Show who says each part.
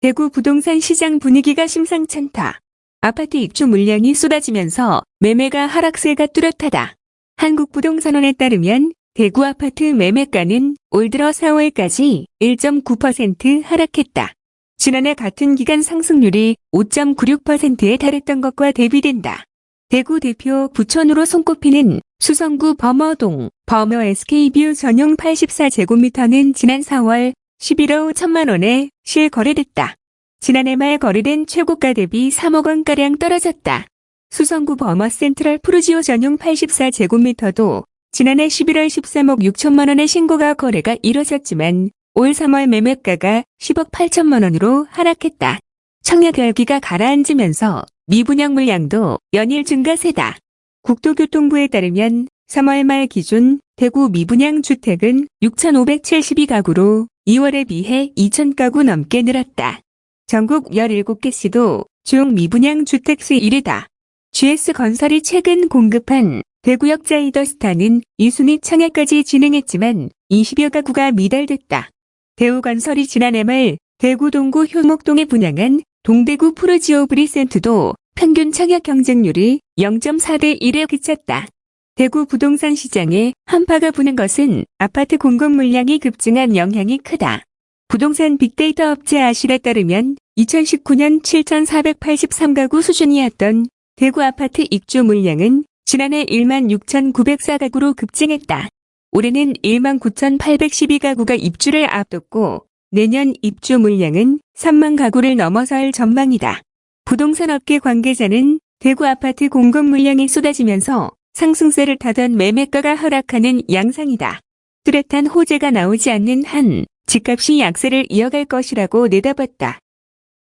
Speaker 1: 대구 부동산 시장 분위기가 심상찮다. 아파트 입주 물량이 쏟아지면서 매매가 하락세가 뚜렷하다. 한국부동산원에 따르면 대구 아파트 매매가는 올 들어 4월까지 1.9% 하락했다. 지난해 같은 기간 상승률이 5.96%에 달했던 것과 대비된다. 대구 대표 부촌으로 손꼽히는 수성구 범어동 범어 SK뷰 전용 84제곱미터는 지난 4월 11억 1천만 원에 실거래됐다. 지난해 말 거래된 최고가 대비 3억 원가량 떨어졌다. 수성구 범어 센트럴 푸르지오 전용 84제곱미터도 지난해 11월 13억 6천만 원의 신고가 거래가 이뤄졌지만 올 3월 매매가가 10억 8천만 원으로 하락했다. 청약 열기가 가라앉으면서 미분양 물량도 연일 증가세다. 국토교통부에 따르면 3월 말 기준 대구 미분양 주택은 6,572가구로 2월에 비해 2,000가구 넘게 늘었다. 전국 17개 시도 중 미분양 주택 수 1위다. GS건설이 최근 공급한 대구역 자이더스타는 2순위 청약까지 진행했지만 20여 가구가 미달됐다. 대우건설이 지난해 말 대구 동구 효목동에 분양한 동대구 푸르지오 브리센트도 평균 청약 경쟁률이 0.4대 1에 그쳤다. 대구 부동산 시장에 한파가 부는 것은 아파트 공급 물량이 급증한 영향이 크다. 부동산 빅데이터 업체 아실에 따르면 2019년 7,483가구 수준이었던 대구 아파트 입주 물량은 지난해 1만 6,904가구로 급증했다. 올해는 1만 9,812가구가 입주를 앞뒀고 내년 입주 물량은 3만 가구를 넘어설 전망이다. 부동산 업계 관계자는 대구 아파트 공급 물량이 쏟아지면서 상승세를 타던 매매가가 하락하는 양상이다. 뚜렷한 호재가 나오지 않는 한 집값이 약세를 이어갈 것이라고 내다봤다.